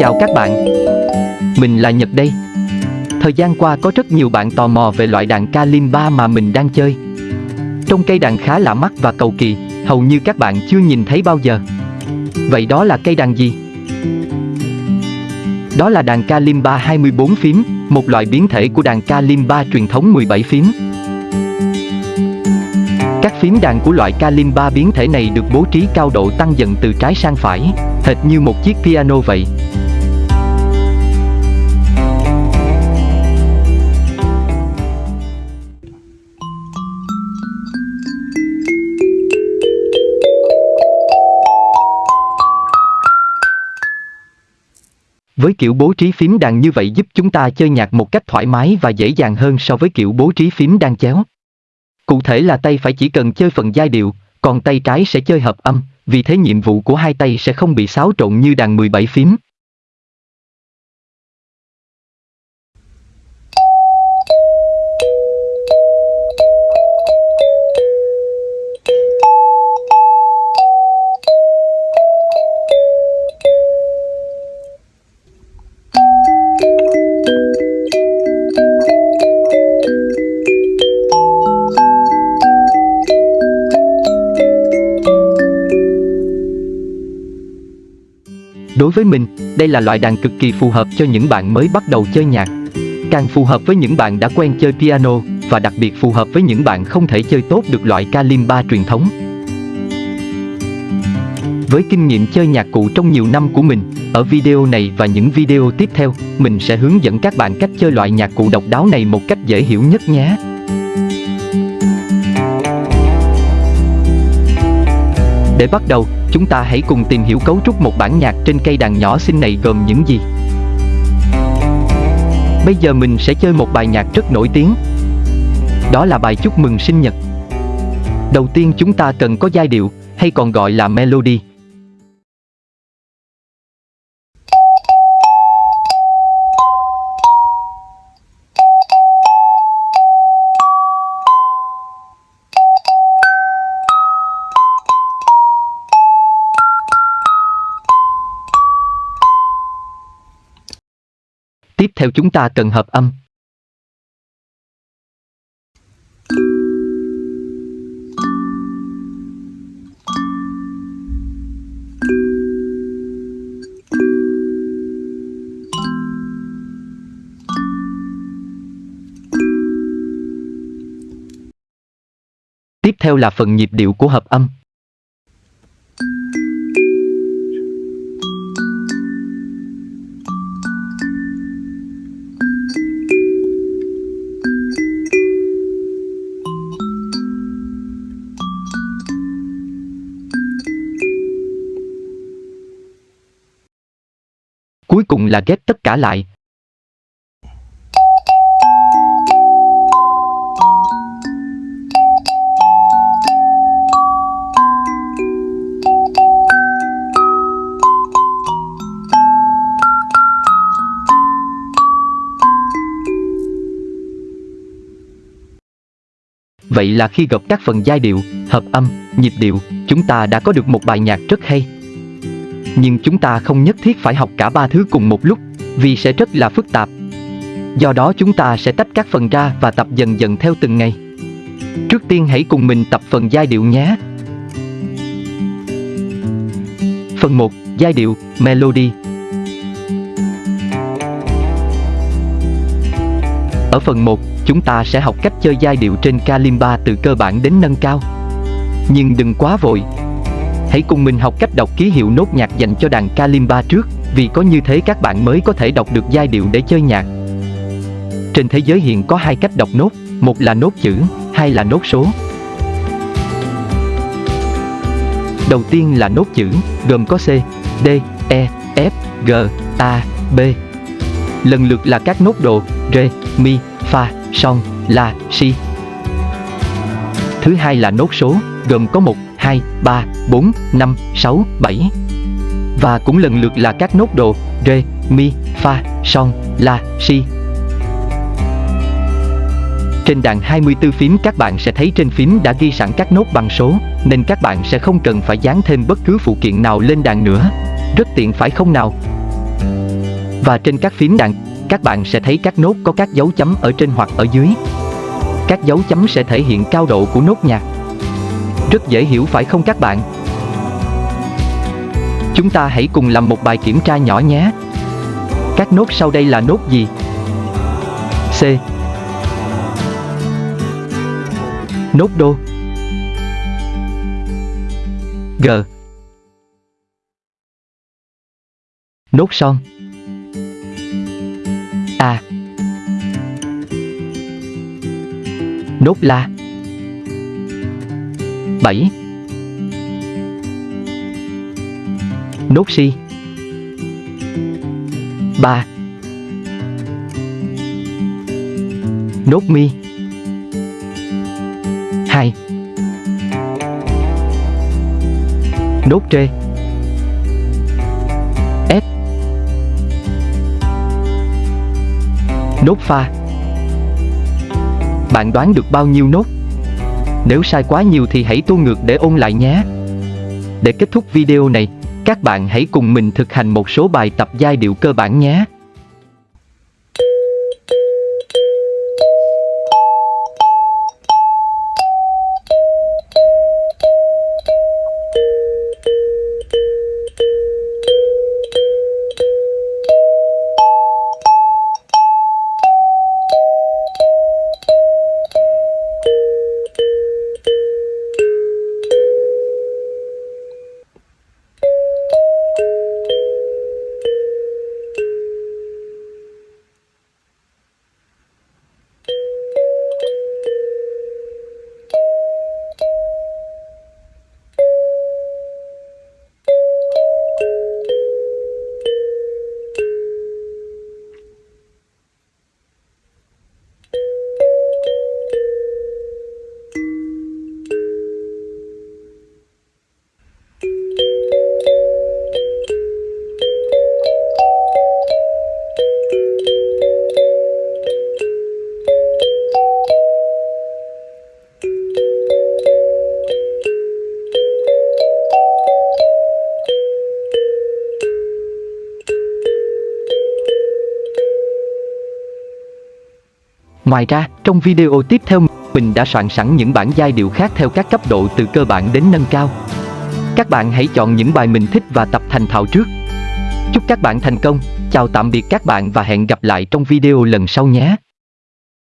chào các bạn. Mình là Nhật đây. Thời gian qua có rất nhiều bạn tò mò về loại đàn Kalimba mà mình đang chơi. Trong cây đàn khá lạ mắt và cầu kỳ Hầu như các bạn chưa nhìn thấy bao giờ. Vậy đó là cây đàn gì? Đó là đàn Kalimba 24 phím Một loại biến thể của đàn Kalimba truyền thống 17 phím. Các phím đàn của loại Kalimba biến thể này được bố trí cao độ tăng dần từ trái sang phải, hệt như một chiếc piano vậy. Với kiểu bố trí phím đàn như vậy giúp chúng ta chơi nhạc một cách thoải mái và dễ dàng hơn so với kiểu bố trí phím đàn chéo. Cụ thể là tay phải chỉ cần chơi phần giai điệu, còn tay trái sẽ chơi hợp âm, vì thế nhiệm vụ của hai tay sẽ không bị xáo trộn như đàn 17 phím. Đối với mình, đây là loại đàn cực kỳ phù hợp cho những bạn mới bắt đầu chơi nhạc. Càng phù hợp với những bạn đã quen chơi piano và đặc biệt phù hợp với những bạn không thể chơi tốt được loại kalimba truyền thống. Với kinh nghiệm chơi nhạc cụ trong nhiều năm của mình, ở video này và những video tiếp theo, mình sẽ hướng dẫn các bạn cách chơi loại nhạc cụ độc đáo này một cách dễ hiểu nhất nhé. Để bắt đầu, chúng ta hãy cùng tìm hiểu cấu trúc một bản nhạc trên cây đàn nhỏ xinh này gồm những gì. Bây giờ mình sẽ chơi một bài nhạc rất nổi tiếng. Đó là bài chúc mừng sinh nhật. Đầu tiên chúng ta cần có giai điệu, hay còn gọi là melody. Theo chúng ta cần hợp âm. Tiếp theo là phần nhịp điệu của hợp âm. Cuối cùng là ghép tất cả lại. Vậy là khi gộp các phần giai điệu, hợp âm, nhịp điệu, chúng ta đã có được một bài nhạc rất hay. Nhưng chúng ta không nhất thiết phải học cả ba thứ cùng một lúc, vì sẽ rất là phức tạp. Do đó chúng ta sẽ tách các phần ra và tập dần dần theo từng ngày. Trước tiên hãy cùng mình tập phần giai điệu nhé. Phần 1, giai điệu, melody. Ở phần 1, chúng ta sẽ học cách chơi giai điệu trên kalimba từ cơ bản đến nâng cao. Nhưng đừng quá vội, Hãy cùng mình học cách đọc ký hiệu nốt nhạc dành cho đàn kalimba trước, vì có như thế các bạn mới có thể đọc được giai điệu để chơi nhạc. Trên thế giới hiện có hai cách đọc nốt, một là nốt chữ, hai là nốt số. Đầu tiên là nốt chữ, gồm có C, D, E, F, G, A, B. Lần lượt là các nốt độ R, Mi, Fa, Son, La, Si. Thứ hai là nốt số, gồm có 1, 2, 3, 4, 5, 6, 7 Và cũng lần lượt là các nốt đồ Re, Mi, Fa, Son, La, Si Trên đàn 24 phím các bạn sẽ thấy trên phím đã ghi sẵn các nốt bằng số Nên các bạn sẽ không cần phải dán thêm bất cứ phụ kiện nào lên đàn nữa Rất tiện phải không nào? Và trên các phím đàn, các bạn sẽ thấy các nốt có các dấu chấm ở trên hoặc ở dưới. Các dấu chấm sẽ thể hiện cao độ của nốt nhạc. Rất dễ hiểu phải không các bạn? Chúng ta hãy cùng làm một bài kiểm tra nhỏ nhé. Các nốt sau đây là nốt gì? C. Nốt đô. G. Nốt son. A. Nốt la. 7. Nốt si. 3. Nốt mi. 2. Nốt trê. Nốt pha. Bạn đoán được bao nhiêu nốt? Nếu sai quá nhiều thì hãy tua ngược để ôn lại nhé. Để kết thúc video này, các bạn hãy cùng mình thực hành một số bài tập giai điệu cơ bản nhé. Ngoài ra, trong video tiếp theo, mình đã soạn sẵn những bản giai điệu khác theo các cấp độ từ cơ bản đến nâng cao. Các bạn hãy chọn những bài mình thích và tập thành thạo trước. Chúc các bạn thành công, chào tạm biệt các bạn và hẹn gặp lại trong video lần sau nhé.